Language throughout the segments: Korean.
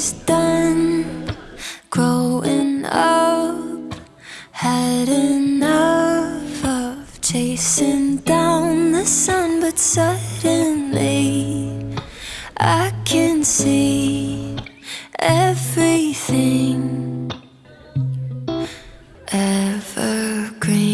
is done growing up. Had enough of chasing down the sun, but suddenly I can see everything evergreen.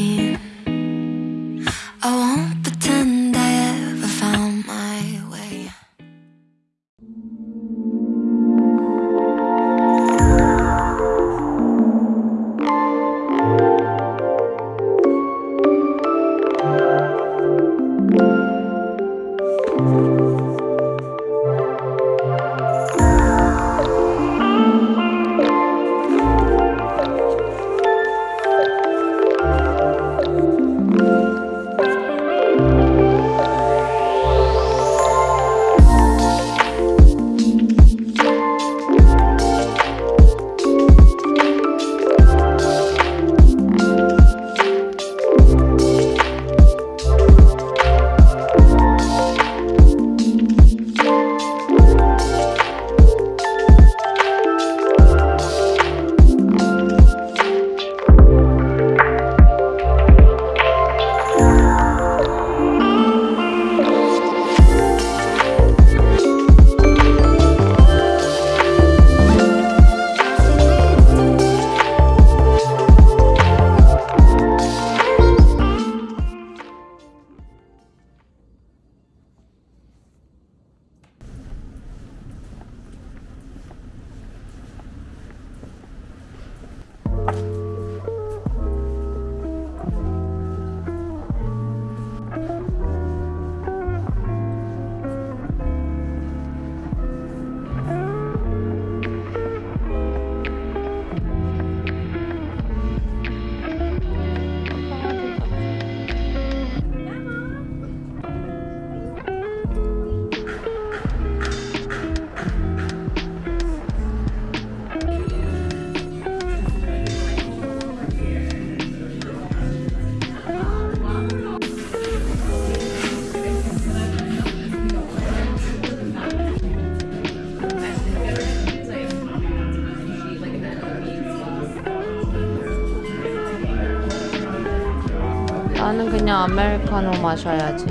나는 그냥 아메리카노 마셔야지.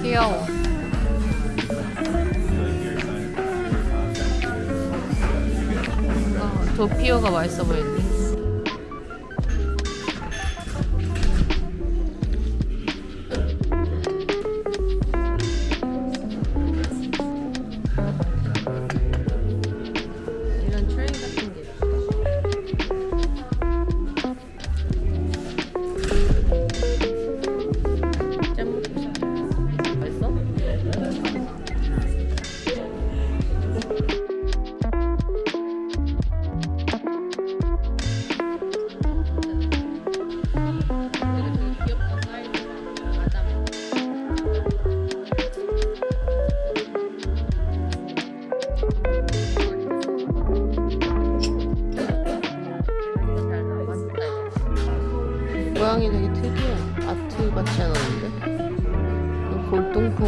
귀여워. 어, 도피오가 맛있어 보이네.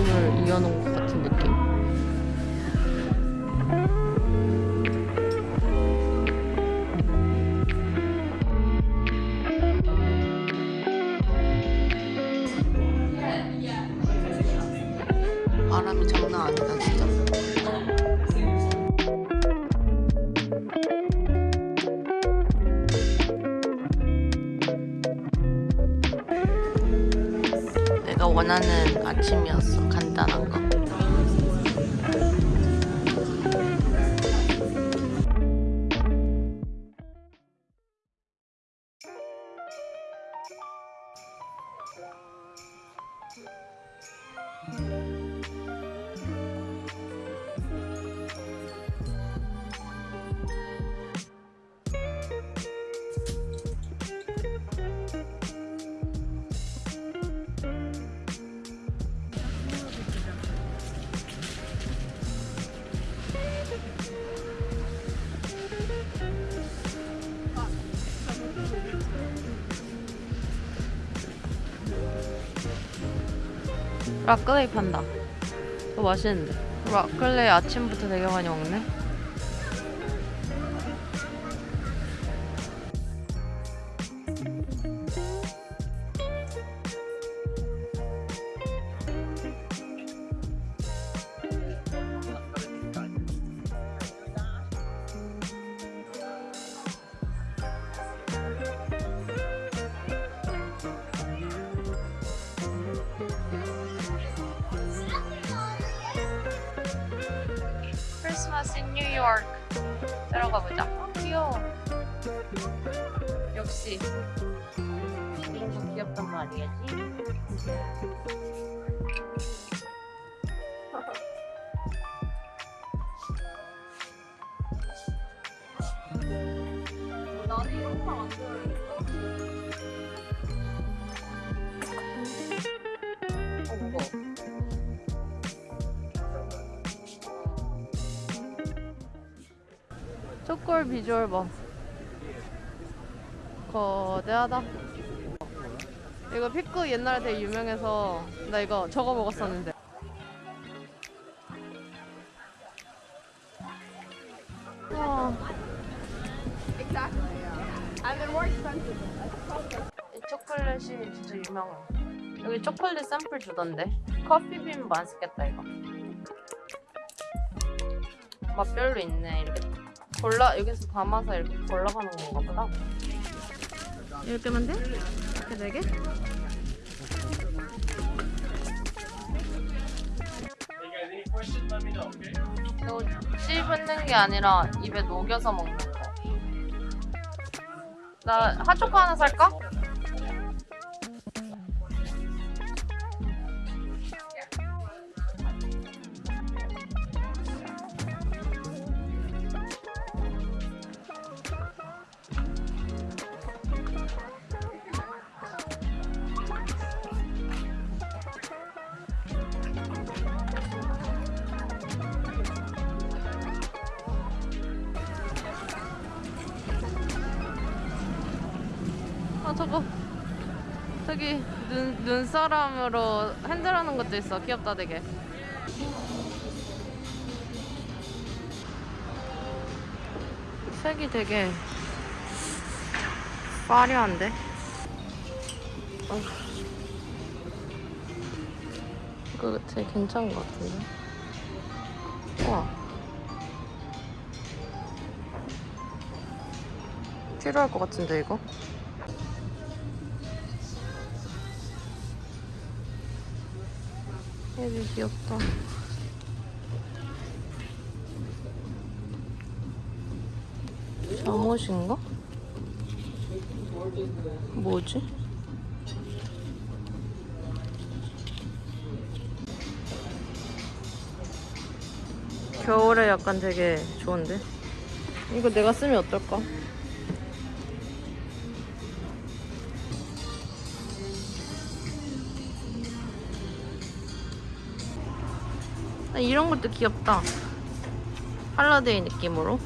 골동품을 이어놓은 것 같은 느낌? 바람이 장난 아니다, 진짜. 원하는 아침이었어. 간단한 거. 라클레이 판다. 이거 맛있는데. 라클레이 아침부터 되게 많이 먹네. 크리스마스 인 뉴욕 들어가 보자. 어, 귀여워. 역시 이런 거 귀엽단 말이야지. 나는 이런 거안 좋아했 초콜 비주얼 봐. 거대하다. 이거 피크 옛날에 되게 유명해서 나 이거 저거 먹었었는데. 와. 이 초콜릿이 진짜 유명해. 여기 초콜릿 샘플 주던데. 커피빈 맛있겠다 이거. 맛별로 있네 이렇게. 골라 여기서 담아서 이렇게 골라가는 건가 보다. 이렇게 하면 돼? 이렇게 네 개? 이거 씹는 게 아니라 입에 녹여서 먹는 거. 나 핫초코 하나 살까? 아 저거 저기 눈, 눈사람으로 핸들하는 것도 있어 귀엽다 되게. 색이 되게 화려한데? 어. 이거 되게 괜찮은 것 같은데? 우와. 필요할 것 같은데 이거 되게 귀엽다. 잠옷인가? 뭐지? 겨울에 약간 되게 좋은데? 이거 내가 쓰면 어떨까? 이런 것도 귀엽다. 할라데이 느낌으로.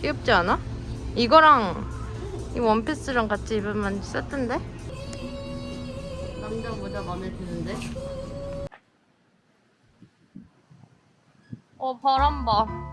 귀엽지 않아? 이거랑 이 원피스랑 같이 입으면 세트인데? 남자 모자 마음에 드는데? 어 바람 봐.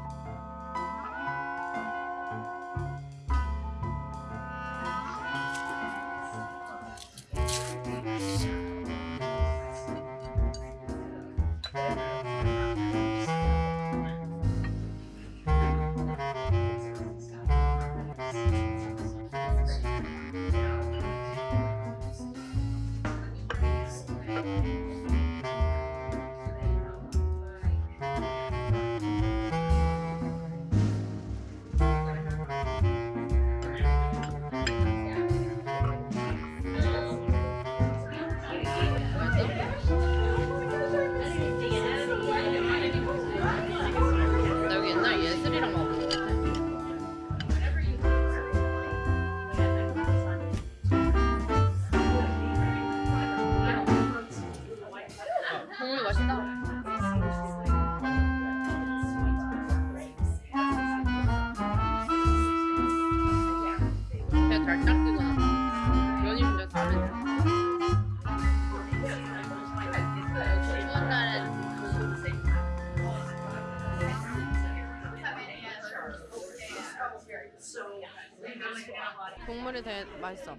국물이 되게 맛있어.